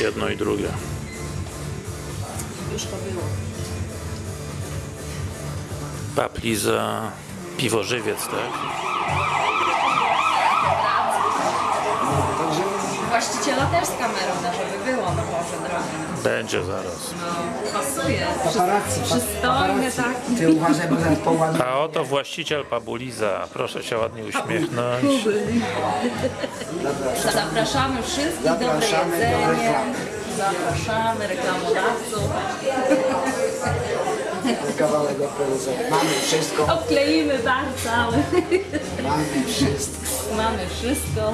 Jedno i drugie. Już to było. Papli za piwo żywiec, tak? Także Właściciela też z kamerą, żeby było, no Boże drogi. Będzie zaraz. No, pasuje. paparazzi, Przystojny taki. Ty uważaj, bo zaraz połamie. A oto właściciel Pabuliza. Proszę się ładnie uśmiechnąć. Zapraszamy wszystkich, dobre do jedzenie. reklamy. Zapraszamy reklamodawców. Kawałek operuza. Mamy wszystko, Obkleimy bar cały. mamy wszystko. Mamy wszystko.